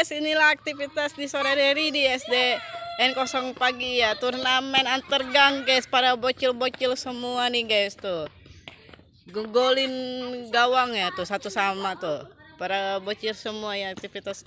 guys, inilah aktivitas di sore hari di SD N0 pagi ya. Turnamen antar gang guys, para bocil-bocil semua nih guys tuh. Gugolin gawang ya tuh satu sama tuh. Para bocil semua ya aktivitas